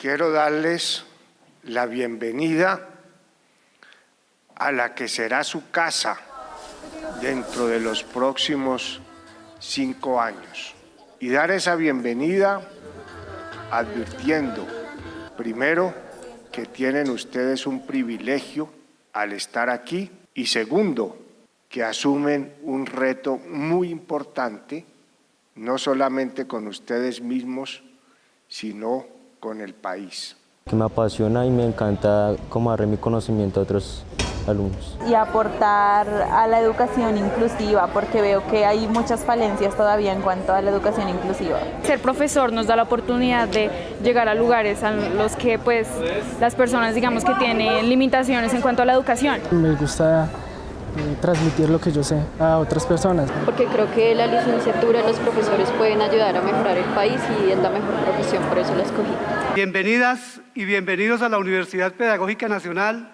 quiero darles la bienvenida a la que será su casa dentro de los próximos cinco años. Y dar esa bienvenida advirtiendo, primero, que tienen ustedes un privilegio al estar aquí y segundo, que asumen un reto muy importante, no solamente con ustedes mismos, sino con el país. Que me apasiona y me encanta como darle mi conocimiento a otros alumnos. Y aportar a la educación inclusiva, porque veo que hay muchas falencias todavía en cuanto a la educación inclusiva. Ser profesor nos da la oportunidad de llegar a lugares a los que pues las personas digamos que tienen limitaciones en cuanto a la educación. Me gusta transmitir lo que yo sé a otras personas. Porque creo que la licenciatura, los profesores pueden ayudar a mejorar el país y es la mejor profesión, por eso la escogí. Bienvenidas y bienvenidos a la Universidad Pedagógica Nacional,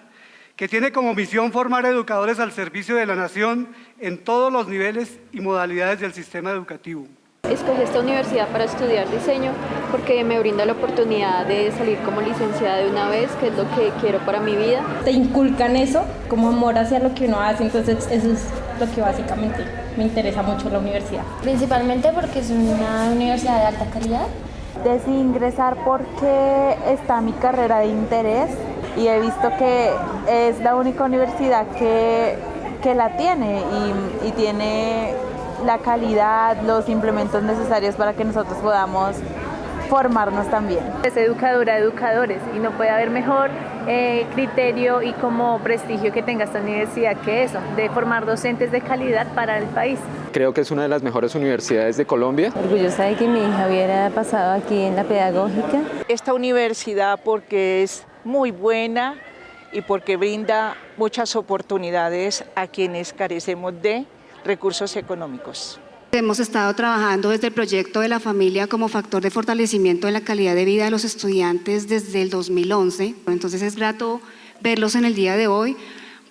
que tiene como misión formar educadores al servicio de la nación en todos los niveles y modalidades del sistema educativo. Escogí esta universidad para estudiar diseño porque me brinda la oportunidad de salir como licenciada de una vez, que es lo que quiero para mi vida. Te inculcan eso, como amor hacia lo que uno hace, entonces eso es lo que básicamente me interesa mucho la universidad. Principalmente porque es una universidad de alta calidad. Decidí ingresar porque está mi carrera de interés y he visto que es la única universidad que, que la tiene y, y tiene la calidad, los implementos necesarios para que nosotros podamos formarnos también. Es educadora de educadores y no puede haber mejor eh, criterio y como prestigio que tenga esta universidad que eso, de formar docentes de calidad para el país. Creo que es una de las mejores universidades de Colombia. Orgullosa de que mi hija hubiera pasado aquí en la pedagógica. Esta universidad porque es muy buena y porque brinda muchas oportunidades a quienes carecemos de recursos económicos. Hemos estado trabajando desde el proyecto de la familia como factor de fortalecimiento de la calidad de vida de los estudiantes desde el 2011. Entonces es grato verlos en el día de hoy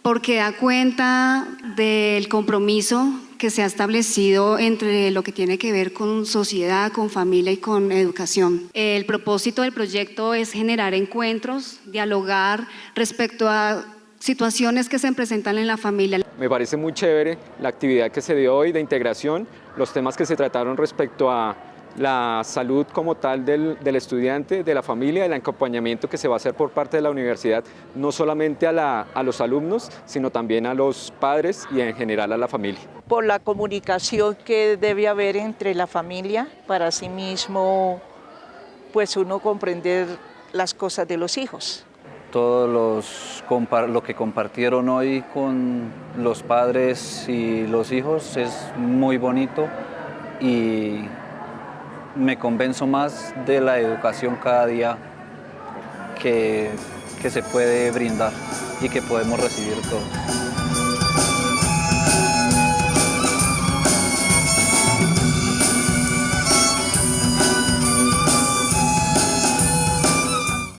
porque da cuenta del compromiso que se ha establecido entre lo que tiene que ver con sociedad, con familia y con educación. El propósito del proyecto es generar encuentros, dialogar respecto a situaciones que se presentan en la familia. Me parece muy chévere la actividad que se dio hoy de integración, los temas que se trataron respecto a la salud como tal del, del, estudiante, de la familia, el acompañamiento que se va a hacer por parte de la universidad, no solamente a, la, a los alumnos, sino también a los padres y en general a la familia. Por la comunicación que debe haber entre la familia, para sí mismo, pues uno comprender las cosas de los hijos todos los lo que compartieron hoy con los padres y los hijos es muy bonito y me convenzo más de la educación cada día que, que se puede brindar y que podemos recibir todos.